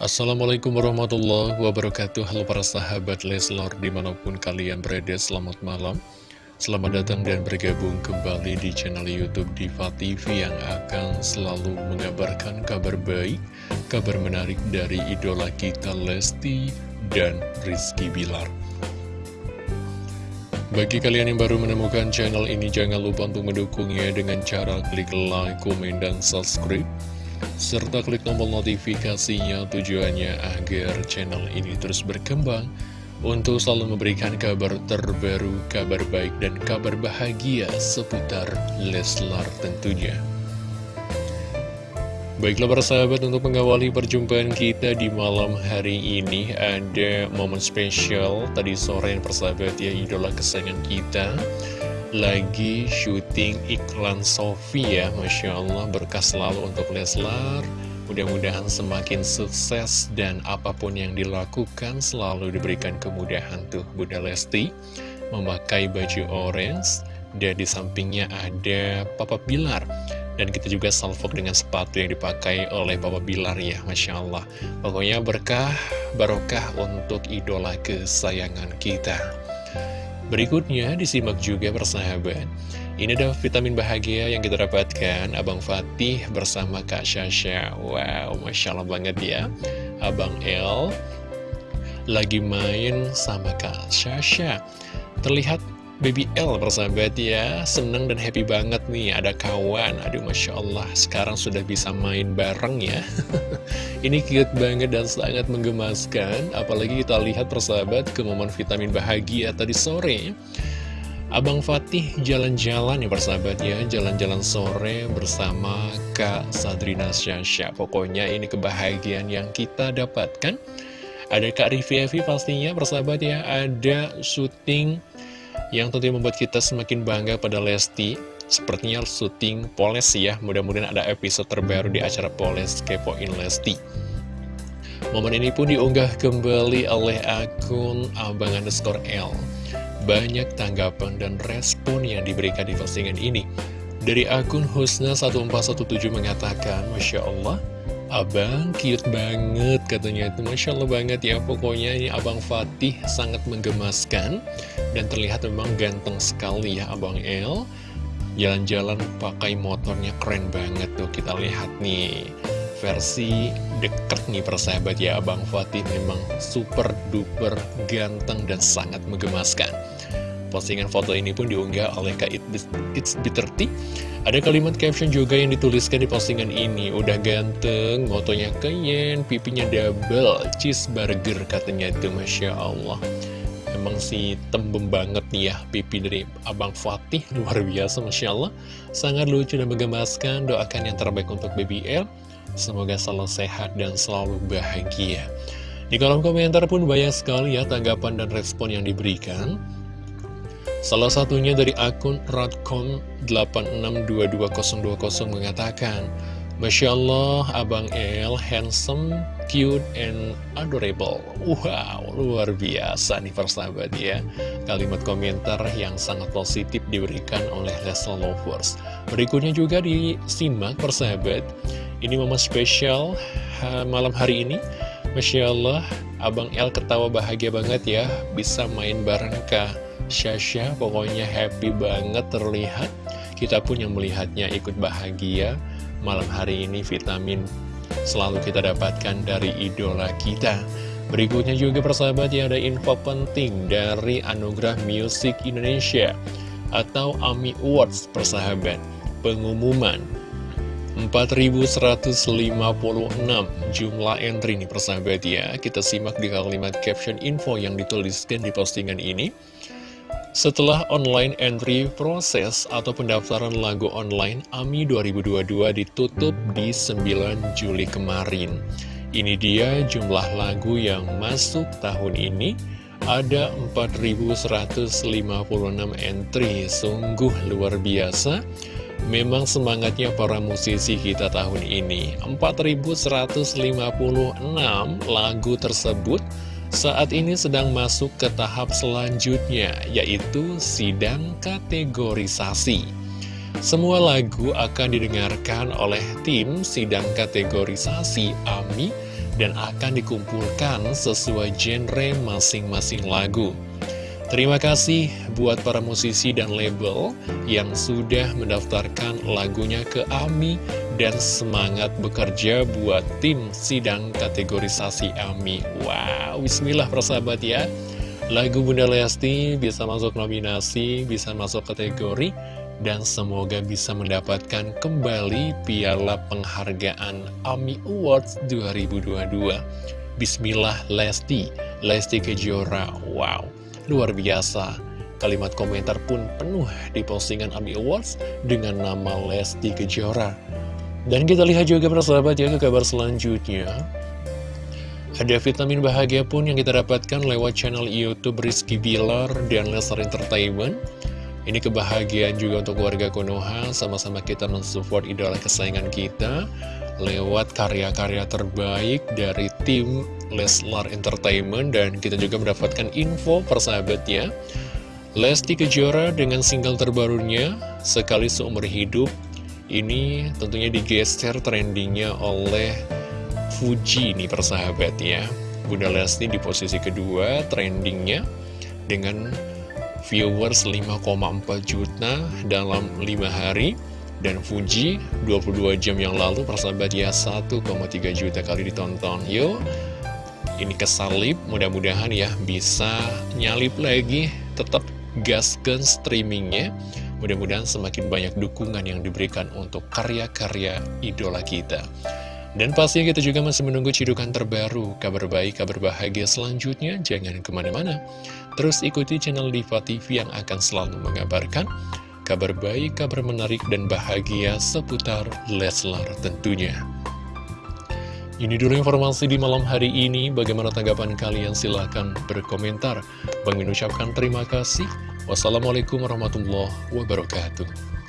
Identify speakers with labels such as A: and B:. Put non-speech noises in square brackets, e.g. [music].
A: Assalamualaikum warahmatullahi wabarakatuh. Halo para sahabat Leslor di mana pun kalian berada selamat malam. Selamat datang dan bergabung kembali di channel Youtube Diva TV Yang akan selalu mengabarkan kabar baik Kabar menarik dari idola kita Lesti dan Rizky Bilar. Bagi kalian yang baru menemukan channel ini, jangan lupa untuk mendukungnya dengan cara klik like, komen, dan subscribe serta klik tombol notifikasinya tujuannya agar channel ini terus berkembang untuk selalu memberikan kabar terbaru, kabar baik, dan kabar bahagia seputar Leslar tentunya. Baiklah para sahabat untuk mengawali perjumpaan kita di malam hari ini ada momen spesial tadi sore yang persahabat ya idola kesayangan kita lagi syuting iklan Sofi ya Masya Allah. Berkas selalu untuk Leslar. Mudah-mudahan semakin sukses dan apa pun yang dilakukan selalu diberikan kemudahan tuh Bunda Lesti. Memakai baju orange dan di sampingnya ada Papa Bilar. Dan kita juga salvok dengan sepatu yang dipakai oleh Papa Bilar ya Masya Allah. Pokoknya berkah, barokah untuk idola kesayangan kita Berikutnya disimak juga persahabat. Ini adalah vitamin bahagia yang kita dapatkan. Abang Fatih bersama Kak Syasha. Wow, Masya Allah banget ya. Abang El lagi main sama Kak Syasha. Terlihat Baby L persahabat ya. Seneng dan happy banget nih Ada kawan. Aduh Masya Allah Sekarang sudah bisa main bareng ya. [laughs] Ini cute banget dan sangat menggemaskan Apalagi kita lihat persahabat Ke momen vitamin bahagia tadi sore. Abang Fatih jalan-jalan ya persahabat ya. Jalan-jalan sore bersama Kak Sadrina Syasha. Pokoknya ini kebahagiaan yang kita dapatkan. Ada Kak Rivi Evi pastinya persahabat ya. Ada syuting yang tentunya membuat kita semakin bangga pada Lesti. Sepertinya syuting Poles ya. Mudah-mudahan ada episode terbaru di acara Poles Kepoin Lesti. Momen ini pun diunggah kembali oleh akun Abang Underscore L. Banyak tanggapan dan respon yang diberikan di postingan ini. Dari akun Husna1417 mengatakan Masya Allah Abang cute banget katanya itu. Masya Allah banget ya. Pokoknya ini Abang Fatih sangat menggemaskan Dan terlihat memang ganteng sekali ya Abang El. Jalan-jalan pakai motornya keren banget tuh. Kita lihat nih Versi deket nih persahabat ya. Abang Fatih memang super duper ganteng dan sangat menggemaskan Postingan foto ini pun diunggah oleh Kak It's Bitter Ada kalimat caption juga yang dituliskan di postingan ini. Udah ganteng, motonya keyen, pipinya double, cheeseburger katanya itu Masya Allah. Emang sih tembem banget nih ya pipi dari Abang Fatih. [laughs] Luar biasa Masya Allah. Sangat lucu dan menggemaskan. Doakan yang terbaik untuk BBL Semoga selalu sehat dan selalu bahagia. Di kolom komentar pun banyak sekali ya tanggapan dan respon yang diberikan Salah satunya dari akun radcom86222020 mengatakan, Masya Allah, Abang El handsome, cute, and adorable. Wow, luar biasa nih persahabat ya. Kalimat komentar yang sangat positif diberikan oleh Leslie Lovers. Berikutnya juga disimak persahabat. Ini momen spesial malam hari ini. Masya Allah, Abang El ketawa bahagia banget ya, bisa main bareng Kak Syasha pokoknya happy banget terlihat. Kita pun yang melihatnya ikut bahagia. Malam hari ini vitamin selalu kita dapatkan dari idola kita. Berikutnya juga persahabat ya ada info penting dari Anugerah Music Indonesia Atau AMI Awards persahabat. Pengumuman 4156 jumlah entry nih persahabat ya. Kita simak di kalimat caption info yang dituliskan di postingan ini setelah online entry proses atau pendaftaran lagu online AMI 2022 ditutup di 9 Juli kemarin. Ini dia jumlah lagu yang masuk tahun ini ada 4156 entry, sungguh luar biasa. Memang semangatnya para musisi kita tahun ini 4156 lagu tersebut saat ini sedang masuk ke tahap selanjutnya, yaitu sidang kategorisasi. Semua lagu akan didengarkan oleh tim sidang kategorisasi AMI dan akan dikumpulkan sesuai genre masing-masing lagu. Terima kasih buat para musisi dan label yang sudah mendaftarkan lagunya ke AMI dan semangat bekerja buat tim sidang kategorisasi AMI. Wow, bismillah persahabat ya. Lagu Bunda Lesti bisa masuk nominasi, bisa masuk kategori, dan semoga bisa mendapatkan kembali piala penghargaan AMI Awards 2022. Bismillah Lesti, Lesti Kejora, wow Luar biasa, kalimat komentar pun penuh di postingan AMI Awards dengan nama Lesti Kejora. Dan kita lihat juga persahabat ya ke kabar selanjutnya. Ada vitamin bahagia pun yang kita dapatkan lewat channel Youtube Rizky Bilar dan Lesar Entertainment. Ini kebahagiaan juga untuk warga Konoha, sama-sama kita mensupport idola kesayangan kita lewat karya-karya terbaik dari tim Leslar Entertainment dan kita juga mendapatkan info persahabatnya. Lesti Kejora dengan single terbarunya Sekali Seumur Hidup ini tentunya digeser trendingnya oleh Fuji nih persahabatnya. Bunda Lesti di posisi kedua trendingnya dengan viewers 5,4 juta dalam 5 hari. Dan Fuji 22 jam yang lalu persahabat ya 1,3 juta kali ditonton. Yuk ini kesalip mudah-mudahan ya bisa nyalip lagi tetap gaskan streamingnya mudah-mudahan semakin banyak dukungan yang diberikan untuk karya-karya idola kita dan pastinya kita juga masih menunggu cidukan terbaru, kabar baik, kabar bahagia selanjutnya. Jangan ke mana-mana. Terus ikuti channel Diva TV yang akan selalu mengabarkan kabar baik, kabar menarik dan bahagia seputar Leslar tentunya. Ini dulu informasi di malam hari ini. Bagaimana tanggapan kalian? Silahkan berkomentar. Bang mengucapkan terima kasih. Wassalamualaikum warahmatullahi wabarakatuh.